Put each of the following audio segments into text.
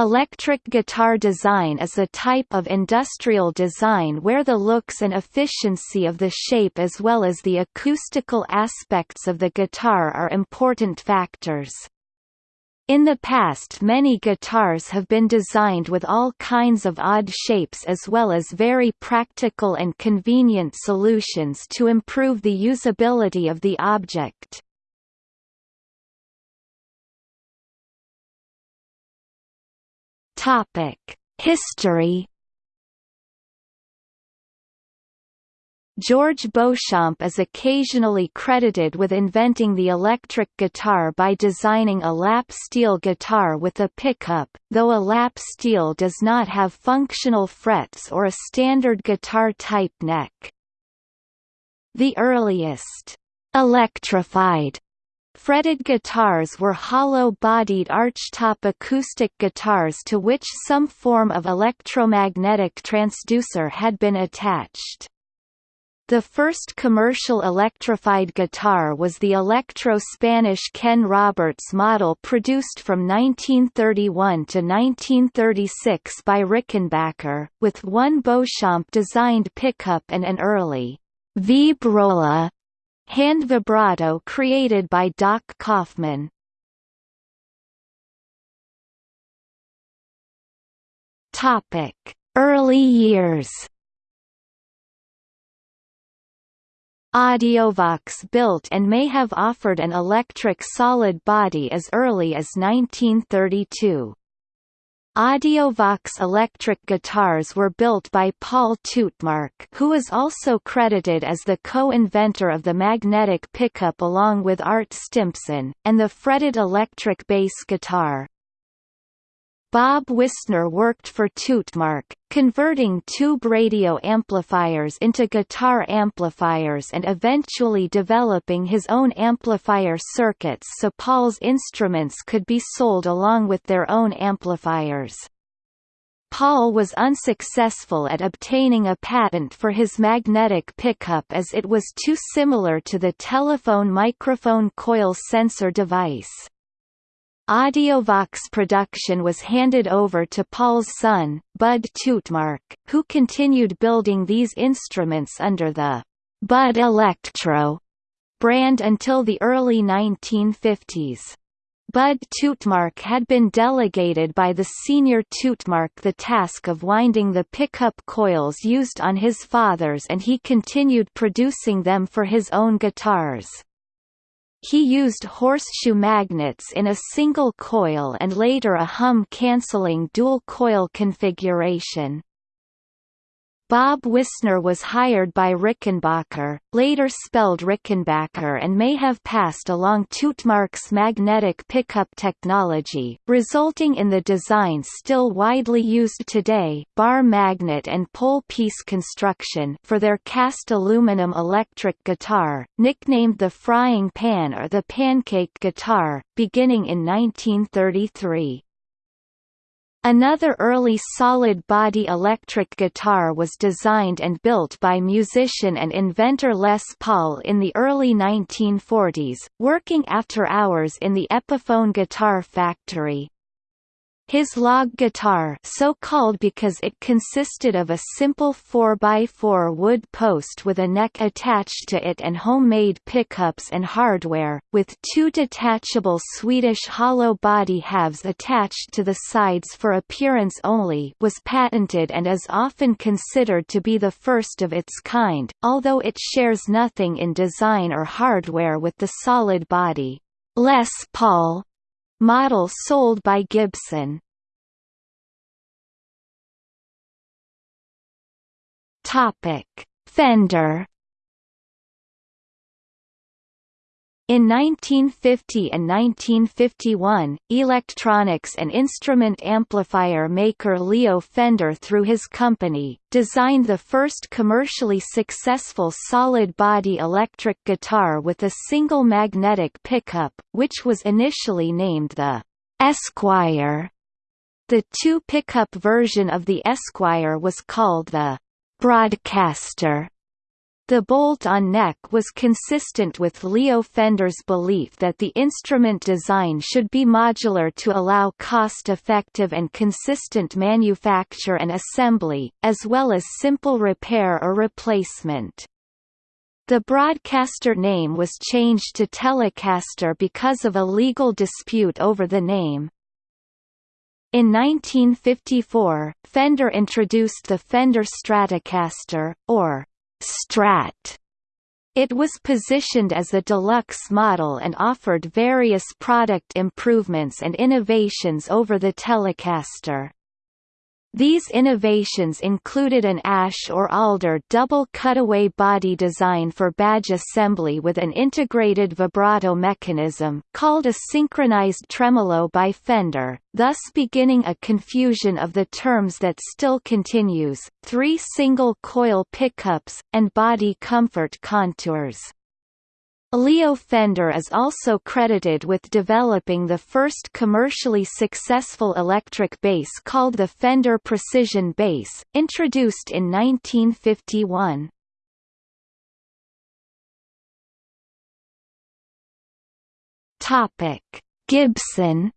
Electric guitar design is a type of industrial design where the looks and efficiency of the shape as well as the acoustical aspects of the guitar are important factors. In the past many guitars have been designed with all kinds of odd shapes as well as very practical and convenient solutions to improve the usability of the object. Topic: History. George Beauchamp is occasionally credited with inventing the electric guitar by designing a lap steel guitar with a pickup, though a lap steel does not have functional frets or a standard guitar-type neck. The earliest electrified Fretted guitars were hollow-bodied archtop acoustic guitars to which some form of electromagnetic transducer had been attached. The first commercial electrified guitar was the Electro-Spanish Ken Roberts model produced from 1931 to 1936 by Rickenbacker, with one Beauchamp-designed pickup and an early Vibrola hand vibrato created by Doc Kaufman. Topic: Early years. Audiovox built and may have offered an electric solid body as early as 1932. Audiovox electric guitars were built by Paul Tutmarc who is also credited as the co-inventor of the magnetic pickup along with Art Stimson, and the fretted electric bass guitar. Bob Wisner worked for Tutmarc, converting tube radio amplifiers into guitar amplifiers and eventually developing his own amplifier circuits so Paul's instruments could be sold along with their own amplifiers. Paul was unsuccessful at obtaining a patent for his magnetic pickup as it was too similar to the telephone microphone coil sensor device. Audiovox production was handed over to Paul's son, Bud Tutmarc, who continued building these instruments under the Bud Electro brand until the early 1950s. Bud Tutmarc had been delegated by the senior Tutmarc the task of winding the pickup coils used on his father's and he continued producing them for his own guitars. He used horseshoe magnets in a single coil and later a hum-canceling dual-coil configuration. Bob Wisner was hired by Rickenbacker, later spelled Rickenbacker and may have passed along Tutmarc's magnetic pickup technology, resulting in the design still widely used today bar magnet and pole piece construction for their cast aluminum electric guitar, nicknamed the frying pan or the pancake guitar, beginning in 1933. Another early solid-body electric guitar was designed and built by musician and inventor Les Paul in the early 1940s, working after hours in the Epiphone Guitar Factory. His log guitar so called because it consisted of a simple 4x4 wood post with a neck attached to it and homemade pickups and hardware, with two detachable Swedish hollow body halves attached to the sides for appearance only was patented and is often considered to be the first of its kind, although it shares nothing in design or hardware with the solid body. Les Paul Model sold by Gibson. Topic: Fender In 1950 and 1951, electronics and instrument amplifier maker Leo Fender through his company, designed the first commercially successful solid-body electric guitar with a single magnetic pickup, which was initially named the Esquire. The two-pickup version of the Esquire was called the Broadcaster. The bolt-on neck was consistent with Leo Fender's belief that the instrument design should be modular to allow cost-effective and consistent manufacture and assembly, as well as simple repair or replacement. The broadcaster name was changed to Telecaster because of a legal dispute over the name. In 1954, Fender introduced the Fender Stratocaster, or Strat. It was positioned as a deluxe model and offered various product improvements and innovations over the Telecaster. These innovations included an ash or alder double cutaway body design for badge assembly with an integrated vibrato mechanism, called a synchronized tremolo by Fender, thus beginning a confusion of the terms that still continues, three single-coil pickups, and body comfort contours. Leo Fender is also credited with developing the first commercially successful electric bass called the Fender Precision Bass, introduced in 1951. Topic: Gibson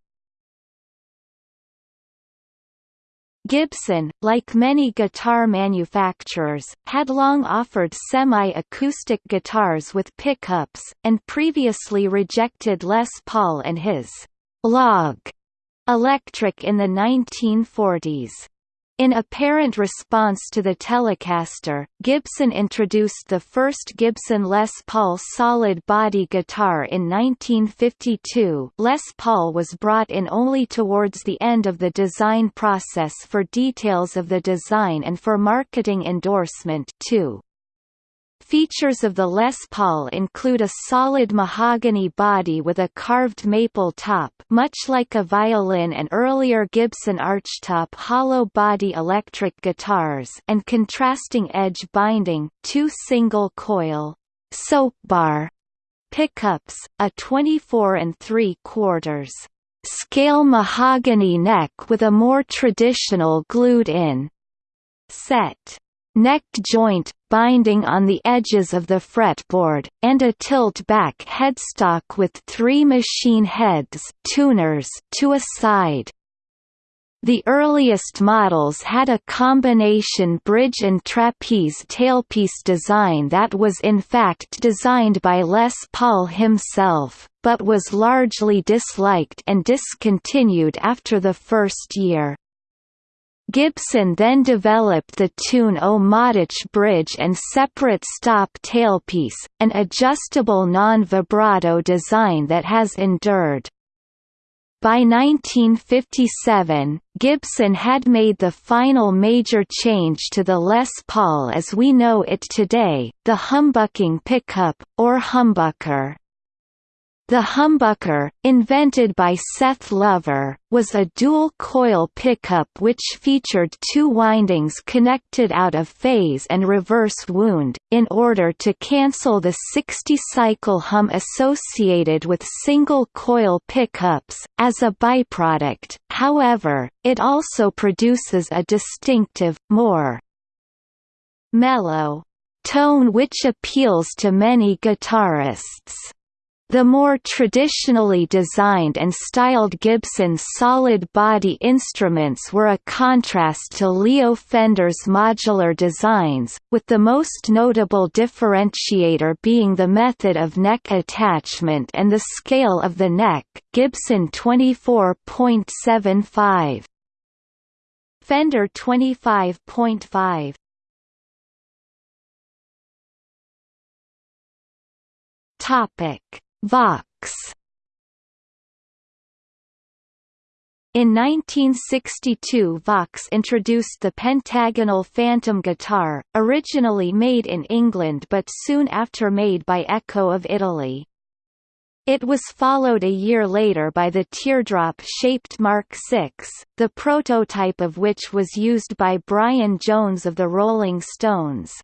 Gibson, like many guitar manufacturers, had long offered semi-acoustic guitars with pickups, and previously rejected Les Paul and his «log» electric in the 1940s. In apparent response to the Telecaster, Gibson introduced the first Gibson Les Paul solid body guitar in 1952 Les Paul was brought in only towards the end of the design process for details of the design and for marketing endorsement too. Features of the Les Paul include a solid mahogany body with a carved maple top much like a violin and earlier Gibson archtop hollow body electric guitars and contrasting edge binding, two single-coil soap bar pickups, a 24 and 3 quarters scale mahogany neck with a more traditional glued-in set neck joint, binding on the edges of the fretboard, and a tilt-back headstock with three machine heads tuners to a side. The earliest models had a combination bridge and trapeze tailpiece design that was in fact designed by Les Paul himself, but was largely disliked and discontinued after the first year. Gibson then developed the Tune-o-matic bridge and separate stop tailpiece, an adjustable non-vibrato design that has endured. By 1957, Gibson had made the final major change to the Les Paul as we know it today, the humbucking pickup, or humbucker. The humbucker, invented by Seth Lover, was a dual-coil pickup which featured two windings connected out of phase and reverse wound, in order to cancel the 60-cycle hum associated with single-coil pickups. As a byproduct, however, it also produces a distinctive, more mellow tone which appeals to many guitarists. The more traditionally designed and styled Gibson solid-body instruments were a contrast to Leo Fender's modular designs, with the most notable differentiator being the method of neck attachment and the scale of the neck Gibson 24.75 Fender 25.5 Topic Vox In 1962 Vox introduced the pentagonal Phantom guitar, originally made in England but soon after made by EKO of Italy. It was followed a year later by the teardrop-shaped Mark VI, the prototype of which was used by Brian Jones of the Rolling Stones.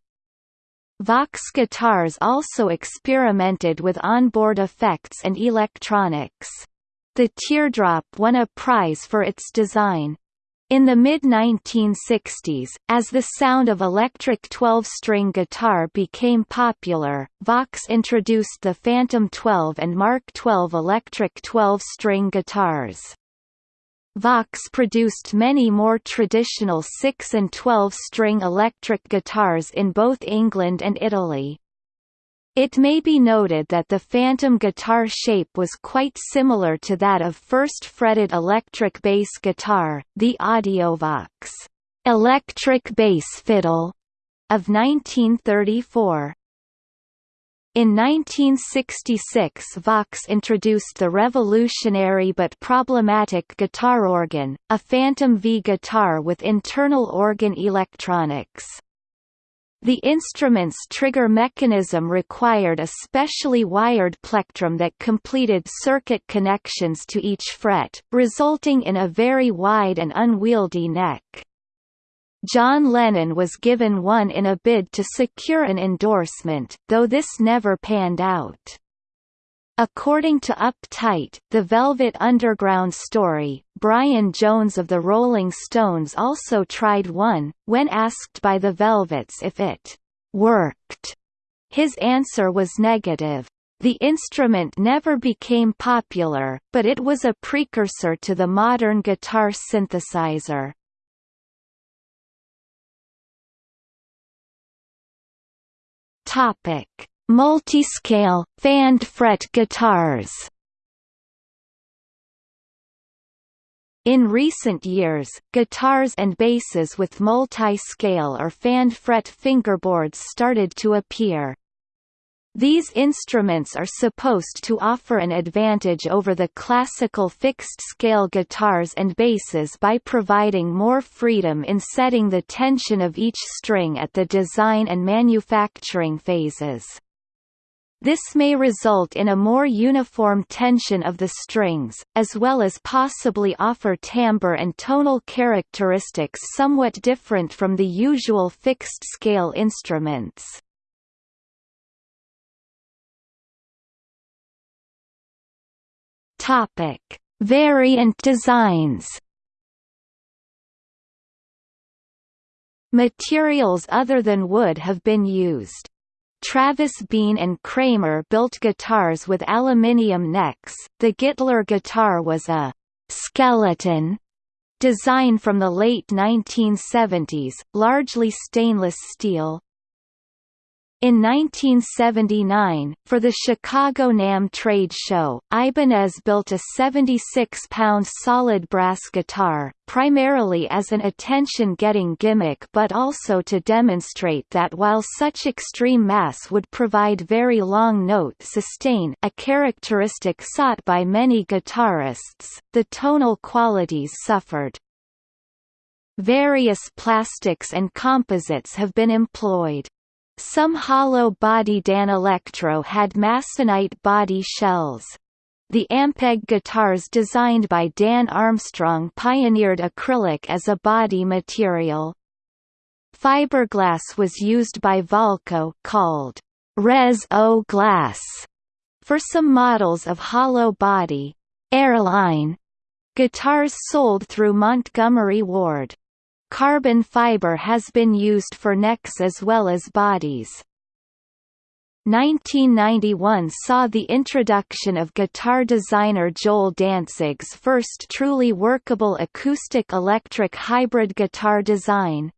Vox guitars also experimented with onboard effects and electronics. The Teardrop won a prize for its design. In the mid-1960s, as the sound of electric 12-string guitar became popular, Vox introduced the Phantom 12 and Mark 12 electric 12-string guitars. Vox produced many more traditional 6 and 12-string electric guitars in both England and Italy. It may be noted that the Phantom guitar shape was quite similar to that of first fretted electric bass guitar, the Audiovox electric bass fiddle of 1934. In 1966 Vox introduced the revolutionary but problematic guitar organ, a Phantom V guitar with internal organ electronics. The instrument's trigger mechanism required a specially wired plectrum that completed circuit connections to each fret, resulting in a very wide and unwieldy neck. John Lennon was given one in a bid to secure an endorsement, though this never panned out. According to Uptight, The Velvet Underground Story, Brian Jones of the Rolling Stones also tried one, when asked by the Velvets if it «worked». His answer was negative. The instrument never became popular, but it was a precursor to the modern guitar synthesizer. Topic Multiscale, fanned fret guitars In recent years, guitars and basses with multi-scale or fanned fret fingerboards started to appear. These instruments are supposed to offer an advantage over the classical fixed-scale guitars and basses by providing more freedom in setting the tension of each string at the design and manufacturing phases. This may result in a more uniform tension of the strings, as well as possibly offer timbre and tonal characteristics somewhat different from the usual fixed-scale instruments. Topic: Variant designs. Materials other than wood have been used. Travis Bean and Kramer built guitars with aluminium necks. The Gittler guitar was a skeleton design from the late 1970s, largely stainless steel, in 1979, for the Chicago NAMM trade show, Ibanez built a 76-pound solid brass guitar, primarily as an attention-getting gimmick but also to demonstrate that while such extreme mass would provide very long note sustain a characteristic sought by many guitarists, the tonal qualities suffered. Various plastics and composites have been employed. Some hollow-body Danelectro had masonite body shells. The Ampeg guitars designed by Dan Armstrong pioneered acrylic as a body material. Fiberglass was used by Valco called Res-O glass for some models of hollow body airline guitars sold through Montgomery Ward. Carbon fiber has been used for necks as well as bodies. 1991 saw the introduction of guitar designer Jol Dantzig's first truly workable acoustic-electric hybrid guitar design.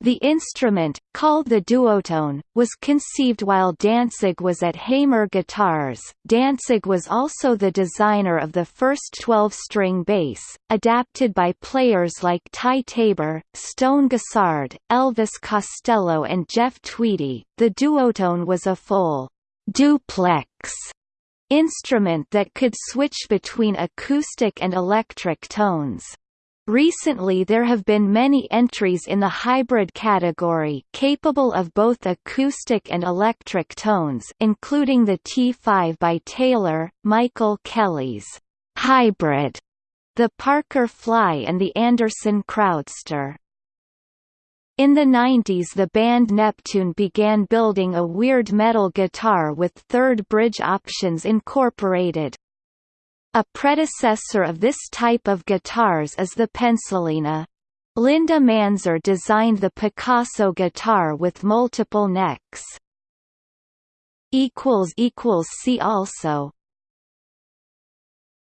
The instrument, called the duotone, was conceived while Dantzig was at Hamer Guitars. Dantzig was also the designer of the first 12-string bass, adapted by players like Ty Tabor, Stone Gossard, Elvis Costello and Jeff Tweedy. The duotone was a full duplex instrument that could switch between acoustic and electric tones. Recently there have been many entries in the hybrid category capable of both acoustic and electric tones including the T5 by Taylor, Michael Kelly's hybrid, the Parker Fly and the Anderson Crowdster. In the 90s the band Neptune began building a weird metal guitar with third bridge options incorporated. A predecessor of this type of guitars is the Pencilina. Linda Manzer designed the Pikasso guitar with multiple necks. See also